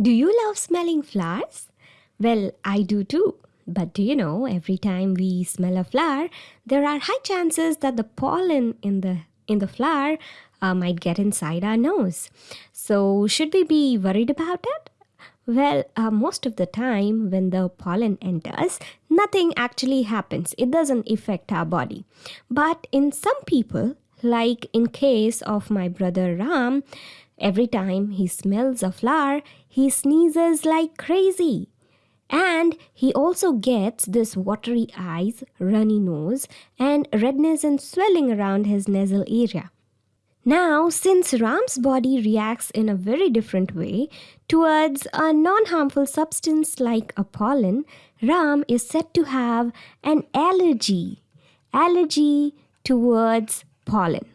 Do you love smelling flowers? Well, I do too. But do you know, every time we smell a flower, there are high chances that the pollen in the in the flower uh, might get inside our nose. So, should we be worried about it? Well, uh, most of the time when the pollen enters, nothing actually happens. It doesn't affect our body. But in some people, like in case of my brother Ram, every time he smells a flower, he sneezes like crazy. And he also gets this watery eyes, runny nose, and redness and swelling around his nasal area. Now, since Ram's body reacts in a very different way towards a non harmful substance like a pollen, Ram is said to have an allergy. Allergy towards pollen.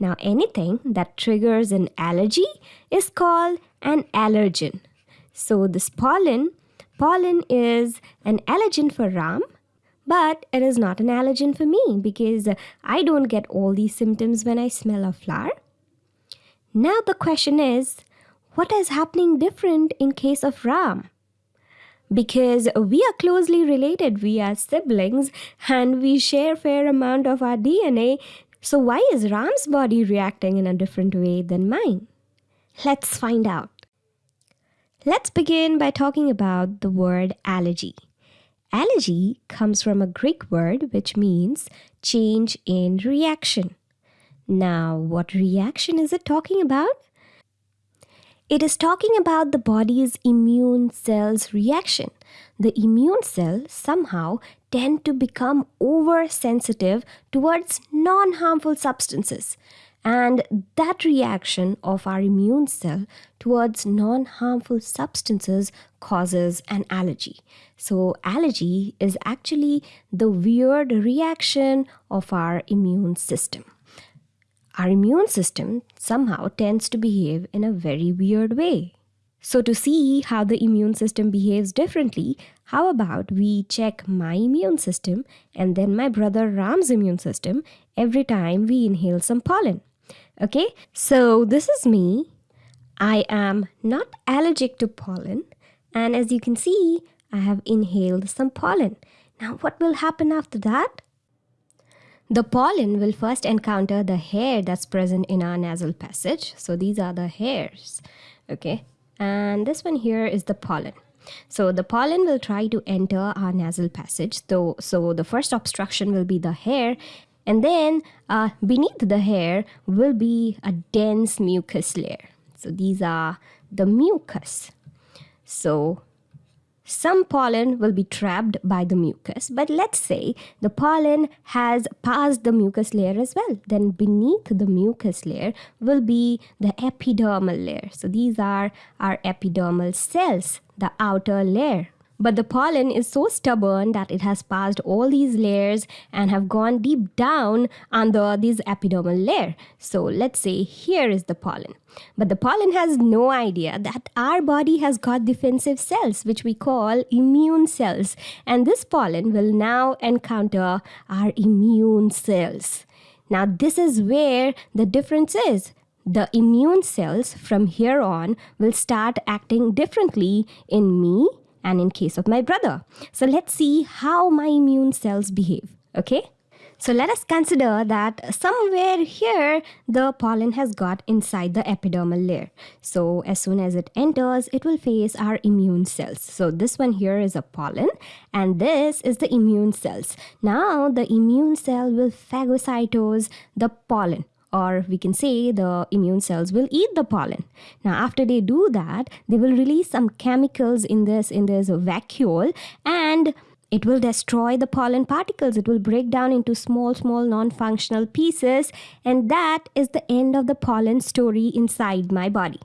Now, anything that triggers an allergy is called an allergen. So, this pollen, pollen is an allergen for Ram, but it is not an allergen for me because I don't get all these symptoms when I smell a flower. Now, the question is what is happening different in case of Ram? because we are closely related we are siblings and we share fair amount of our dna so, why is Ram's body reacting in a different way than mine? Let's find out. Let's begin by talking about the word allergy. Allergy comes from a Greek word which means change in reaction. Now, what reaction is it talking about? It is talking about the body's immune cells reaction. The immune cell somehow tend to become oversensitive towards non harmful substances. And that reaction of our immune cell towards non harmful substances causes an allergy. So, allergy is actually the weird reaction of our immune system our immune system somehow tends to behave in a very weird way. So, to see how the immune system behaves differently, how about we check my immune system and then my brother Ram's immune system every time we inhale some pollen? Okay, so this is me. I am not allergic to pollen, and as you can see, I have inhaled some pollen. Now, what will happen after that? The pollen will first encounter the hair that's present in our nasal passage. So these are the hairs, okay? And this one here is the pollen. So the pollen will try to enter our nasal passage. So, so the first obstruction will be the hair and then uh, beneath the hair will be a dense mucus layer. So these are the mucus. So some pollen will be trapped by the mucus, but let's say the pollen has passed the mucus layer as well. Then beneath the mucus layer will be the epidermal layer. So these are our epidermal cells, the outer layer but the pollen is so stubborn that it has passed all these layers and have gone deep down under this epidermal layer. So let's say here is the pollen. But the pollen has no idea that our body has got defensive cells, which we call immune cells. And this pollen will now encounter our immune cells. Now, this is where the difference is the immune cells from here on will start acting differently in me and in case of my brother. So let's see how my immune cells behave. Okay? So let us consider that somewhere here the pollen has got inside the epidermal layer. So as soon as it enters, it will face our immune cells. So this one here is a pollen and this is the immune cells. Now the immune cell will phagocytose the pollen or we can say the immune cells will eat the pollen. Now after they do that they will release some chemicals in this in this vacuole and it will destroy the pollen particles. It will break down into small small non-functional pieces and that is the end of the pollen story inside my body.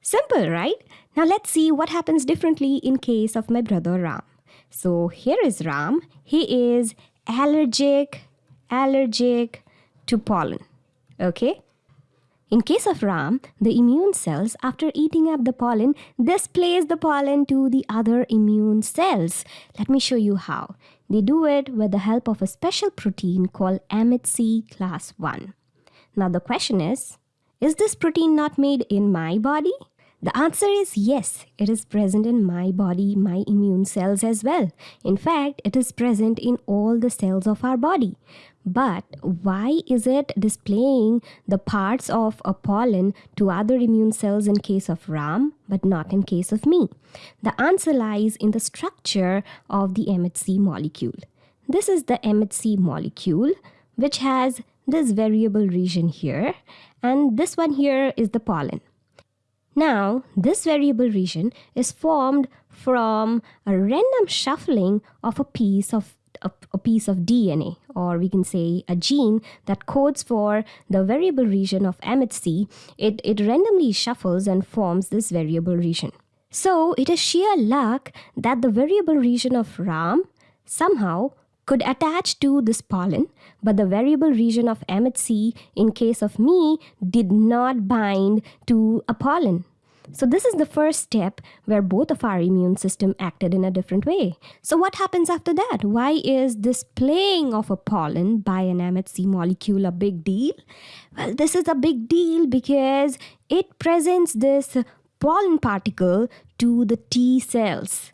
Simple right? Now let's see what happens differently in case of my brother ram. So here is ram. He is allergic allergic to pollen Okay? In case of Ram, the immune cells, after eating up the pollen, displays the pollen to the other immune cells. Let me show you how. They do it with the help of a special protein called MHC class 1. Now the question is, is this protein not made in my body? The answer is yes, it is present in my body, my immune cells as well. In fact, it is present in all the cells of our body. But why is it displaying the parts of a pollen to other immune cells in case of Ram, but not in case of me? The answer lies in the structure of the MHC molecule. This is the MHC molecule, which has this variable region here, and this one here is the pollen. Now, this variable region is formed from a random shuffling of a piece of a, a, piece of DNA, or we can say a gene that codes for the variable region of MHC. It, it randomly shuffles and forms this variable region. So it is sheer luck that the variable region of RAM somehow could attach to this pollen, but the variable region of MHC in case of me did not bind to a pollen. So this is the first step where both of our immune system acted in a different way. So what happens after that? Why is this playing of a pollen by an MHC molecule a big deal? Well, this is a big deal because it presents this pollen particle to the T cells.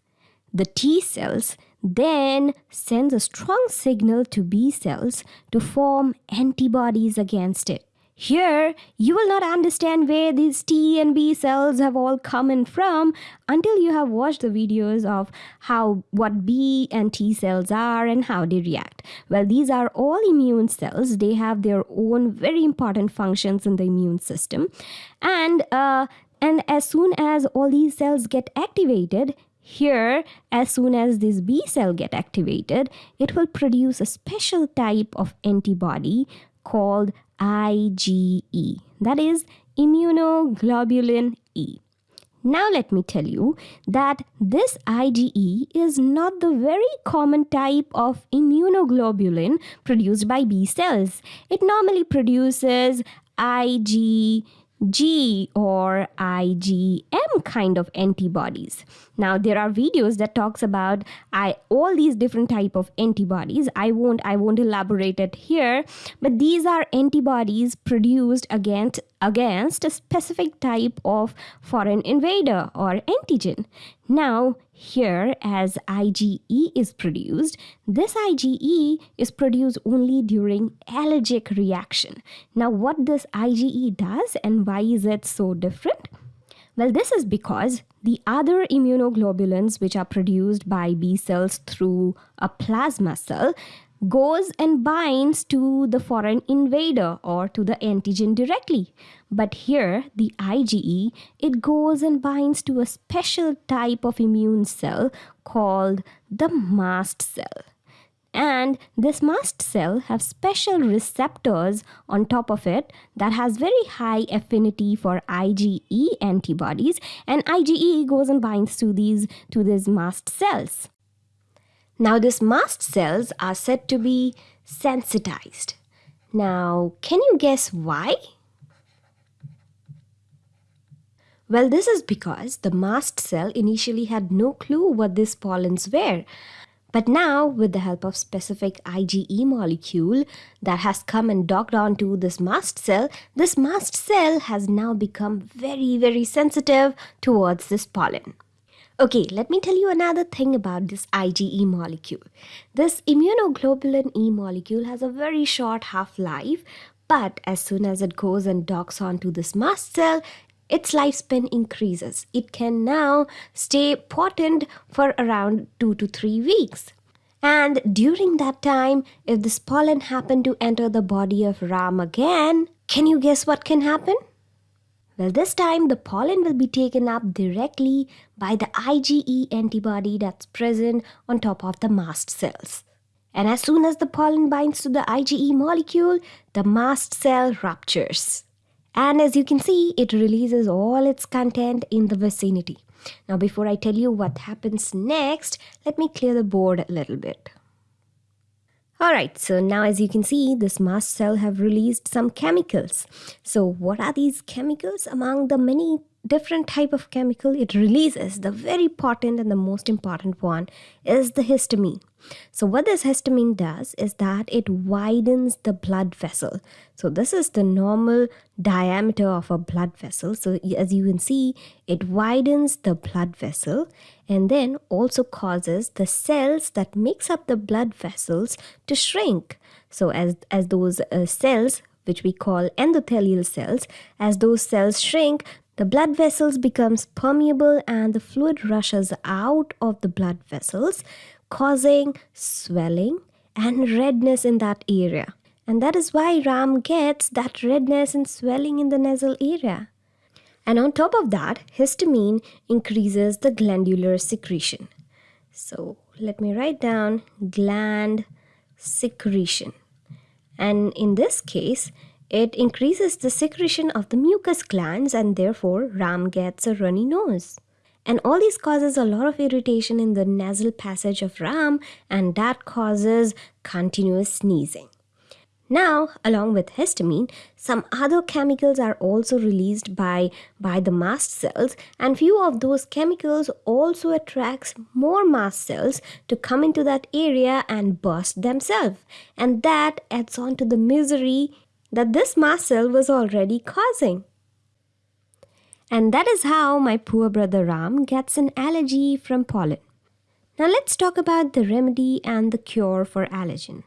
The T cells then sends a strong signal to B cells to form antibodies against it. Here, you will not understand where these T and B cells have all come in from until you have watched the videos of how what B and T cells are and how they react. Well, these are all immune cells. They have their own very important functions in the immune system. And uh, and as soon as all these cells get activated, here, as soon as this B cell get activated, it will produce a special type of antibody called IgE. That is immunoglobulin E. Now let me tell you that this IgE is not the very common type of immunoglobulin produced by B cells. It normally produces Ig G or IgM kind of antibodies. Now there are videos that talks about I all these different type of antibodies. I won't I won't elaborate it here, but these are antibodies produced against against a specific type of foreign invader or antigen. Now here, as IgE is produced, this IgE is produced only during allergic reaction. Now, what this IgE does and why is it so different? Well, this is because the other immunoglobulins which are produced by B cells through a plasma cell goes and binds to the foreign invader or to the antigen directly. But here, the IgE, it goes and binds to a special type of immune cell called the mast cell. And this mast cell have special receptors on top of it that has very high affinity for IgE antibodies and IgE goes and binds to these to these mast cells. Now, these mast cells are said to be sensitized. Now, can you guess why? Well, this is because the mast cell initially had no clue what these pollens were. But now, with the help of specific IgE molecule that has come and docked onto this mast cell, this mast cell has now become very, very sensitive towards this pollen. Okay, let me tell you another thing about this IgE molecule. This immunoglobulin E molecule has a very short half-life, but as soon as it goes and docks onto this mast cell, its lifespan increases. It can now stay potent for around 2 to 3 weeks. And during that time, if this pollen happen to enter the body of Ram again, can you guess what can happen? Well, this time the pollen will be taken up directly by the IgE antibody that's present on top of the mast cells. And as soon as the pollen binds to the IgE molecule, the mast cell ruptures. And as you can see, it releases all its content in the vicinity. Now, before I tell you what happens next, let me clear the board a little bit. Alright, so now as you can see, this mast cell have released some chemicals. So what are these chemicals? Among the many different type of chemical it releases the very potent and the most important one is the histamine. So what this histamine does is that it widens the blood vessel. So this is the normal diameter of a blood vessel. So as you can see it widens the blood vessel and then also causes the cells that makes up the blood vessels to shrink. So as as those uh, cells which we call endothelial cells as those cells shrink the blood vessels becomes permeable and the fluid rushes out of the blood vessels, causing swelling and redness in that area. And that is why Ram gets that redness and swelling in the nasal area. And on top of that, histamine increases the glandular secretion. So let me write down gland secretion. And in this case, it increases the secretion of the mucus glands and therefore Ram gets a runny nose. And all this causes a lot of irritation in the nasal passage of Ram and that causes continuous sneezing. Now, along with histamine, some other chemicals are also released by, by the mast cells and few of those chemicals also attracts more mast cells to come into that area and burst themselves. And that adds on to the misery that this mast cell was already causing. And that is how my poor brother Ram gets an allergy from pollen. Now let's talk about the remedy and the cure for allergen.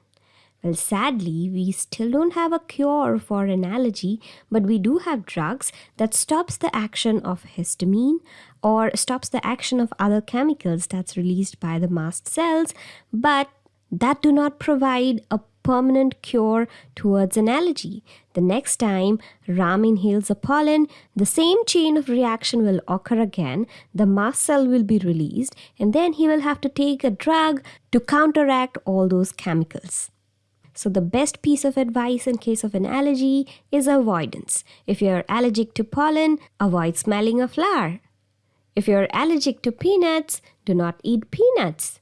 Well, sadly, we still don't have a cure for an allergy, but we do have drugs that stops the action of histamine or stops the action of other chemicals that's released by the mast cells, but that do not provide a permanent cure towards an allergy. The next time Ram inhales a pollen, the same chain of reaction will occur again, the mast cell will be released, and then he will have to take a drug to counteract all those chemicals. So, the best piece of advice in case of an allergy is avoidance. If you're allergic to pollen, avoid smelling a flower. If you're allergic to peanuts, do not eat peanuts.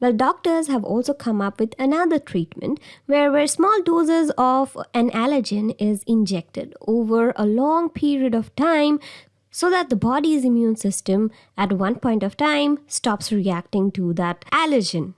Well, doctors have also come up with another treatment where, where small doses of an allergen is injected over a long period of time so that the body's immune system at one point of time stops reacting to that allergen.